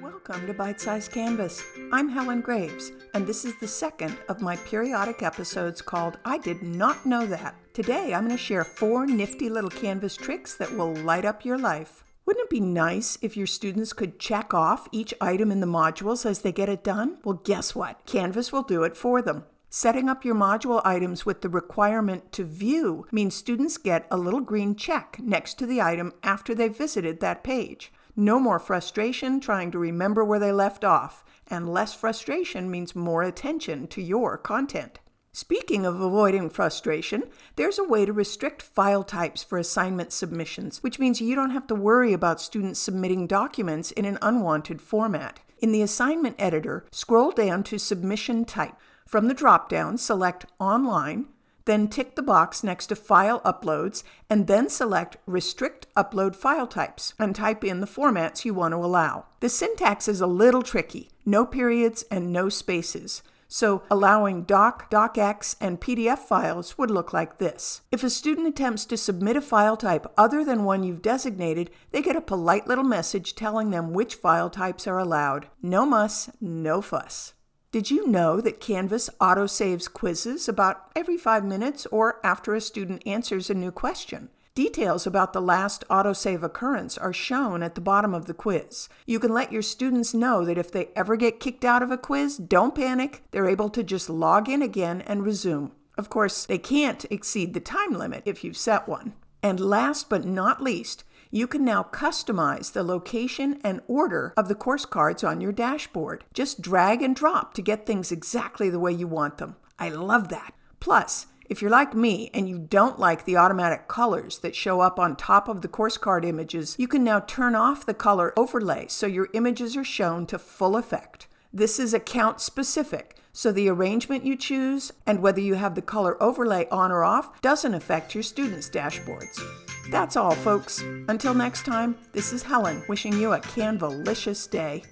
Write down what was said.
Welcome to Bite Size Canvas. I'm Helen Graves, and this is the second of my periodic episodes called I Did Not Know That. Today I'm going to share four nifty little Canvas tricks that will light up your life. Wouldn't it be nice if your students could check off each item in the modules as they get it done? Well, guess what? Canvas will do it for them. Setting up your module items with the requirement to view means students get a little green check next to the item after they've visited that page. No more frustration trying to remember where they left off, and less frustration means more attention to your content. Speaking of avoiding frustration, there's a way to restrict file types for assignment submissions, which means you don't have to worry about students submitting documents in an unwanted format. In the assignment editor, scroll down to Submission Type. From the drop-down, select Online, then tick the box next to File Uploads, and then select Restrict Upload File Types and type in the formats you want to allow. The syntax is a little tricky, no periods and no spaces. So allowing doc, docx, and PDF files would look like this. If a student attempts to submit a file type other than one you've designated, they get a polite little message telling them which file types are allowed. No muss, no fuss. Did you know that Canvas autosaves quizzes about every five minutes or after a student answers a new question? Details about the last autosave occurrence are shown at the bottom of the quiz. You can let your students know that if they ever get kicked out of a quiz, don't panic. They're able to just log in again and resume. Of course, they can't exceed the time limit if you've set one. And last but not least, you can now customize the location and order of the course cards on your dashboard. Just drag and drop to get things exactly the way you want them. I love that. Plus, if you're like me and you don't like the automatic colors that show up on top of the course card images, you can now turn off the color overlay so your images are shown to full effect. This is account specific, so the arrangement you choose and whether you have the color overlay on or off doesn't affect your students' dashboards. That's all, folks. Until next time, this is Helen wishing you a Canvalicious day.